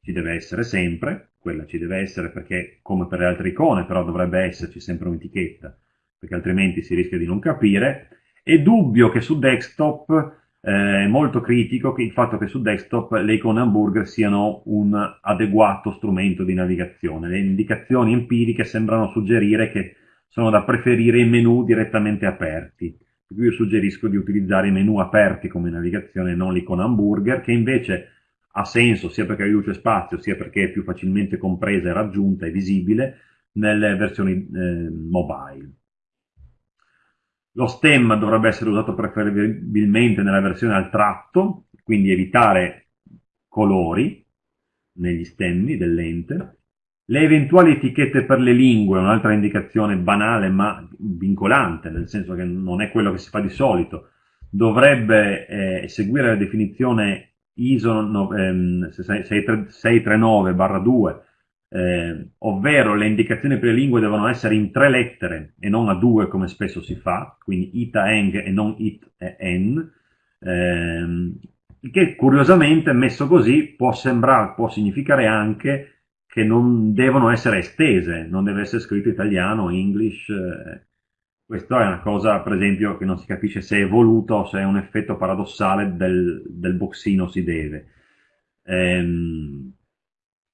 ci deve essere sempre, quella ci deve essere perché come per le altre icone però dovrebbe esserci sempre un'etichetta, perché altrimenti si rischia di non capire. È dubbio che su desktop eh, molto critico il fatto che su desktop le icone hamburger siano un adeguato strumento di navigazione. Le indicazioni empiriche sembrano suggerire che sono da preferire i menu direttamente aperti. Io suggerisco di utilizzare i menu aperti come navigazione, non l'icona hamburger, che invece ha senso sia perché riduce spazio, sia perché è più facilmente compresa e raggiunta e visibile nelle versioni eh, mobile. Lo stemma dovrebbe essere usato preferibilmente nella versione al tratto, quindi evitare colori negli stemmi dell'ente. Le eventuali etichette per le lingue, un'altra indicazione banale ma vincolante, nel senso che non è quello che si fa di solito, dovrebbe eh, seguire la definizione ISO no, ehm, 639-2 eh, ovvero le indicazioni per le lingue devono essere in tre lettere e non a due come spesso si fa, quindi ita eng e non it e en, ehm, che curiosamente messo così può sembrare, può significare anche che non devono essere estese, non deve essere scritto italiano, English, eh, questa è una cosa, per esempio, che non si capisce se è voluto o se è un effetto paradossale del, del boxino si deve. Ehm,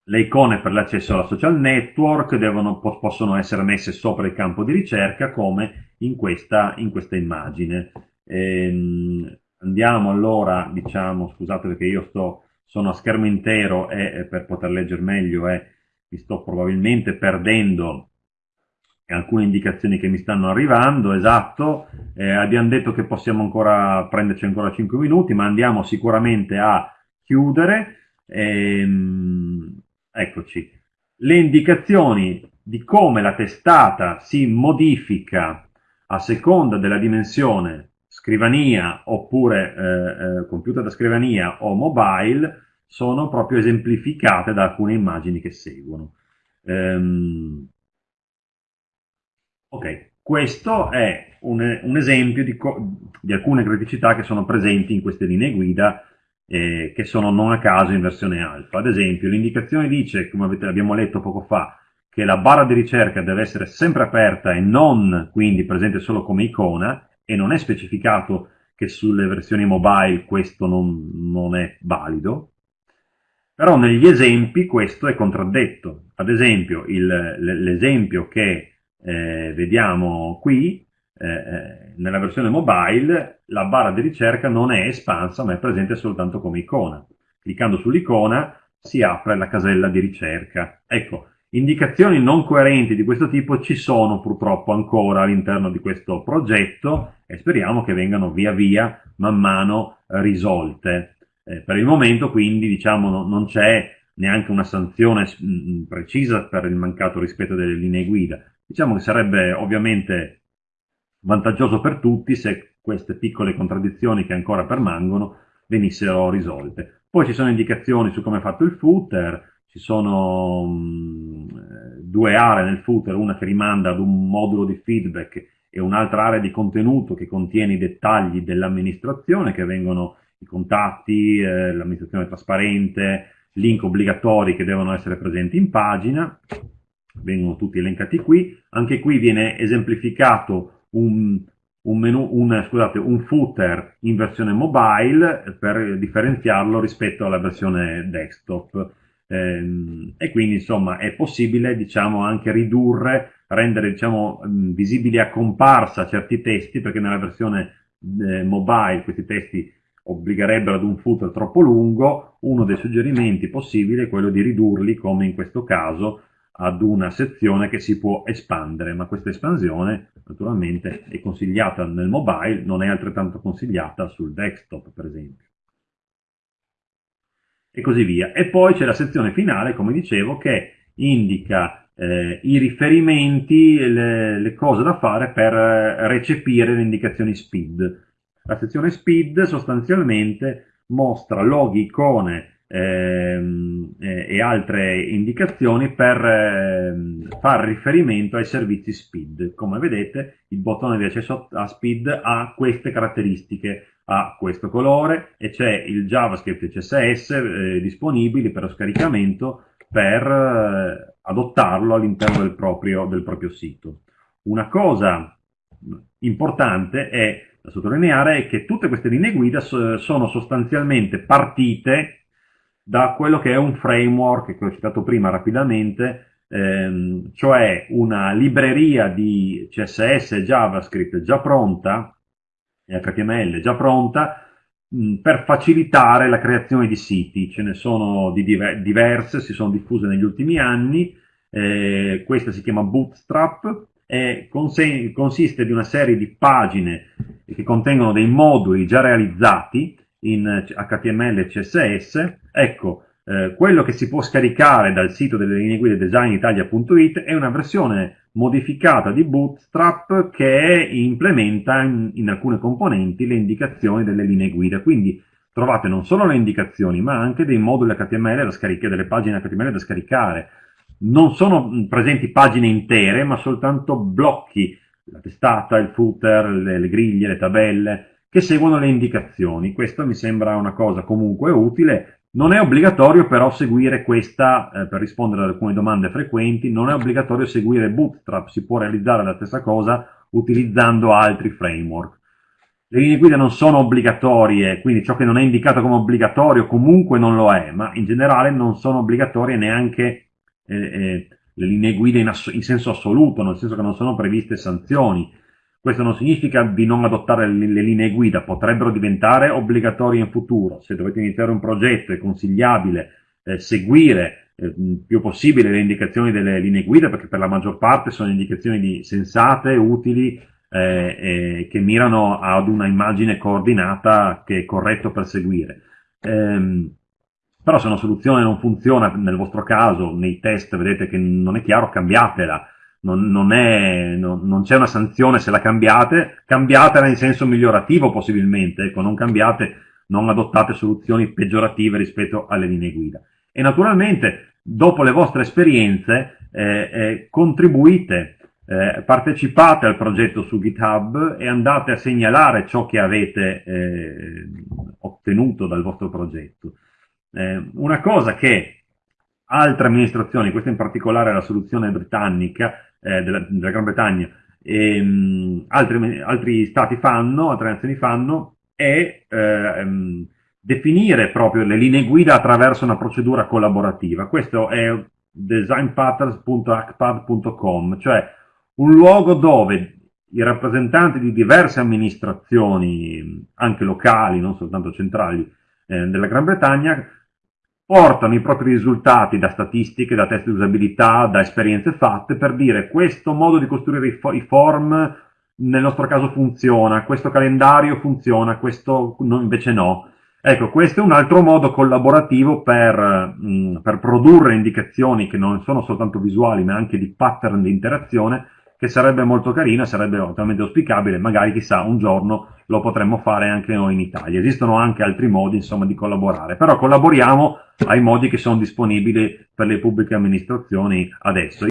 le icone per l'accesso alla social network devono, possono essere messe sopra il campo di ricerca come in questa, in questa immagine. Ehm, andiamo allora, diciamo, scusate perché io sto, sono a schermo intero e, per poter leggere meglio e mi sto probabilmente perdendo alcune indicazioni che mi stanno arrivando, esatto, eh, abbiamo detto che possiamo ancora prenderci ancora 5 minuti, ma andiamo sicuramente a chiudere. Ehm, eccoci, le indicazioni di come la testata si modifica a seconda della dimensione scrivania oppure eh, eh, computer da scrivania o mobile sono proprio esemplificate da alcune immagini che seguono. Ehm, ok, questo è un, un esempio di, di, alcune criticità che sono presenti in queste linee guida eh, che sono non a caso in versione alfa. Ad esempio, l'indicazione dice, come avete, abbiamo letto poco fa, che la barra di ricerca deve essere sempre aperta e non quindi presente solo come icona e non è specificato che sulle versioni mobile questo non, non è valido, però negli esempi questo è contraddetto. Ad esempio, l'esempio che eh, vediamo qui, eh, eh, nella versione mobile, la barra di ricerca non è espansa, ma è presente soltanto come icona. Cliccando sull'icona si apre la casella di ricerca. Ecco, indicazioni non coerenti di questo tipo ci sono purtroppo ancora all'interno di questo progetto e speriamo che vengano via via, man mano, risolte. Eh, per il momento quindi diciamo no, non c'è neanche una sanzione mh, mm, mm, precisa per il mancato rispetto delle linee guida. Diciamo che sarebbe ovviamente vantaggioso per tutti se queste piccole contraddizioni che ancora permangono venissero risolte. Poi ci sono indicazioni su come è fatto il footer, ci sono mh, mm, due aree nel footer, una che rimanda ad un modulo di feedback e un'altra area di contenuto che contiene i dettagli dell'amministrazione che vengono i contatti, eh, l'amministrazione trasparente, link obbligatori che devono essere presenti in pagina, vengono tutti elencati qui. Anche qui viene esemplificato un, un, menu, un, scusate, un footer in versione mobile per differenziarlo rispetto alla versione desktop. Ehm, e quindi insomma è possibile diciamo, anche ridurre, rendere diciamo, visibili a comparsa certi testi perché nella versione eh, mobile questi testi obbligherebbero ad un footer troppo lungo, uno dei suggerimenti possibili è quello di ridurli, come in questo caso, ad una sezione che si può espandere, ma questa espansione naturalmente è consigliata nel mobile, non è altrettanto consigliata sul desktop, per esempio. E così via. E poi c'è la sezione finale, come dicevo, che indica eh, i riferimenti, le, le, cose da fare per recepire le indicazioni speed la sezione speed sostanzialmente mostra loghi, icone ehm, eh, e altre indicazioni per eh, fare riferimento ai servizi speed. Come vedete il bottone di accesso a speed ha queste caratteristiche, ha questo colore e c'è il JavaScript e CSS eh, disponibili per lo scaricamento per eh, adottarlo all'interno del del proprio sito. Una cosa importante è da sottolineare è che tutte queste linee guida sono sostanzialmente partite da quello che è un framework che ho citato prima rapidamente, ehm, cioè una libreria di CSS e JavaScript già pronta, HTML già pronta, mh, per facilitare la creazione di siti. Ce ne sono di diver diverse, si sono diffuse negli ultimi anni, eh, questa si chiama Bootstrap, e consiste di una serie di pagine che contengono dei moduli già realizzati in HTML e CSS. Ecco, eh, quello che si può scaricare dal sito delle linee guida designitalia.it è una versione modificata di Bootstrap che implementa in, in, alcune componenti le indicazioni delle linee guida. Quindi trovate non solo le indicazioni, ma anche dei moduli HTML da scaricare, delle pagine HTML da scaricare, non sono presenti pagine intere, ma soltanto blocchi, la testata, il footer, le, le griglie, le tabelle, che seguono le indicazioni. Questo mi sembra una cosa comunque utile. Non è obbligatorio però seguire questa, eh, per rispondere ad alcune domande frequenti, non è obbligatorio seguire Bootstrap, si può realizzare la stessa cosa utilizzando altri framework. le linee guida non sono obbligatorie, quindi ciò che non è indicato come obbligatorio comunque non lo è, ma in generale non sono obbligatorie neanche eh, eh, le linee guida in, in, senso assoluto, nel senso che non sono previste sanzioni. Questo non significa di non adottare le, linee guida, potrebbero diventare obbligatorie in futuro. Se dovete iniziare un progetto è consigliabile eh, seguire eh, più possibile le indicazioni delle linee guida, perché per la maggior parte sono indicazioni di, sensate, utili, eh, che mirano ad una immagine coordinata che è corretto per seguire. Ehm, però se una soluzione non funziona nel vostro caso, nei test vedete che non è chiaro, cambiatela. Non, non, è, non, non c'è una sanzione se la cambiate, cambiatela in senso migliorativo possibilmente, ecco, non cambiate, non adottate soluzioni peggiorative rispetto alle linee guida. E naturalmente, dopo le vostre esperienze, eh, eh, contribuite eh, partecipate al progetto su GitHub e andate a segnalare ciò che avete eh, ottenuto dal vostro progetto. Eh, una cosa che altre amministrazioni, questa in particolare la soluzione britannica eh, della, della, Gran Bretagna, e, mh, altri, altri, stati fanno, altre nazioni fanno, è ehm, definire proprio le linee guida attraverso una procedura collaborativa. Questo è designpatterns.acpad.com, cioè un luogo dove i rappresentanti di diverse amministrazioni, anche locali, non soltanto centrali, eh, della Gran Bretagna, portano i propri risultati da statistiche, da test di usabilità, da esperienze fatte per dire questo modo di costruire i, fo i form nel nostro caso funziona, questo calendario funziona, questo no, invece no. Ecco, questo è un altro modo collaborativo per, mh, mm, per produrre indicazioni che non sono soltanto visuali ma anche di pattern di interazione che sarebbe molto carino, sarebbe totalmente auspicabile, magari chissà un giorno lo potremmo fare anche noi in Italia. Esistono anche altri modi insomma di collaborare, però collaboriamo ai modi che sono disponibili per le pubbliche amministrazioni adesso.